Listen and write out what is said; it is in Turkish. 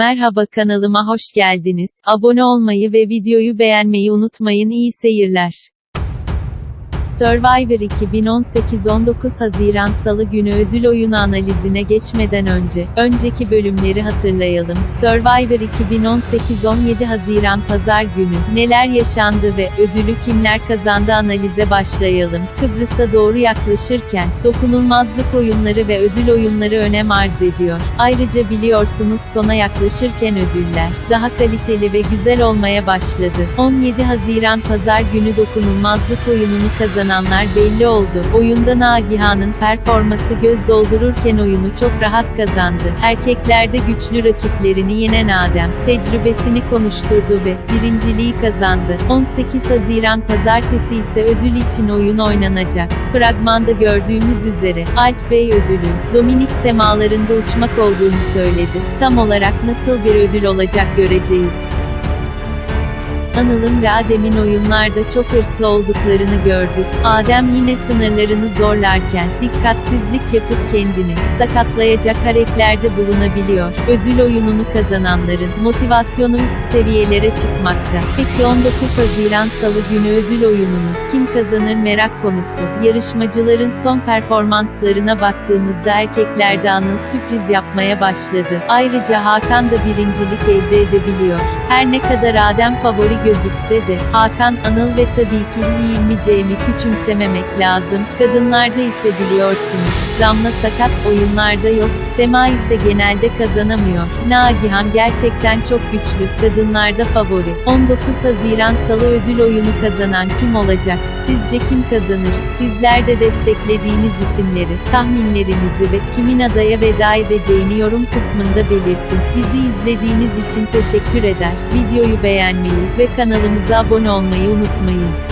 Merhaba kanalıma hoş geldiniz. Abone olmayı ve videoyu beğenmeyi unutmayın. İyi seyirler. Survivor 2018 19 Haziran Salı günü ödül oyunu analizine geçmeden önce, önceki bölümleri hatırlayalım. Survivor 2018 17 Haziran Pazar günü, neler yaşandı ve ödülü kimler kazandı analize başlayalım. Kıbrıs'a doğru yaklaşırken, dokunulmazlık oyunları ve ödül oyunları önem arz ediyor. Ayrıca biliyorsunuz sona yaklaşırken ödüller, daha kaliteli ve güzel olmaya başladı. 17 Haziran Pazar günü dokunulmazlık oyununu kazananlar belli oldu. Oyunda Nagihan'ın performası göz doldururken oyunu çok rahat kazandı. Erkeklerde güçlü rakiplerini yenen Adem, tecrübesini konuşturdu ve birinciliği kazandı. 18 Haziran Pazartesi ise ödül için oyun oynanacak. Fragmanda gördüğümüz üzere, Alp Bey ödülün, Dominik semalarında uçmak olduğunu söyledi. Tam olarak nasıl bir ödül olacak göreceğiz. Anıl'ın ve Adem'in oyunlarda çok hırslı olduklarını gördük. Adem yine sınırlarını zorlarken, dikkatsizlik yapıp kendini sakatlayacak hareketlerde bulunabiliyor. Ödül oyununu kazananların motivasyonu üst seviyelere çıkmakta. Peki 19 Haziran Salı günü ödül oyununu kim kazanır merak konusu. Yarışmacıların son performanslarına baktığımızda erkeklerde Anıl sürpriz yapmaya başladı. Ayrıca Hakan da birincilik elde edebiliyor. Her ne kadar Adem favori gözükse de, Hakan, Anıl ve tabii ki Hilmi Cem'i küçümsememek lazım. Kadınlarda ise biliyorsunuz, Damla sakat oyunlarda yok, Sema ise genelde kazanamıyor. Nagihan gerçekten çok güçlü, kadınlarda favori. 19 Haziran Salı ödül oyunu kazanan kim olacak? Sizce kim kazanır? Sizler de desteklediğiniz isimleri, tahminlerinizi ve kimin adaya veda edeceğini yorum kısmında belirtin. Bizi izlediğiniz için teşekkür eder. Videoyu beğenmeyi ve kanalımıza abone olmayı unutmayın.